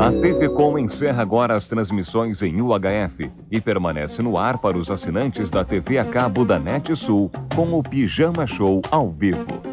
A TV Com encerra agora as transmissões em UHF e permanece no ar para os assinantes da TV a cabo da NetSul com o Pijama Show ao vivo.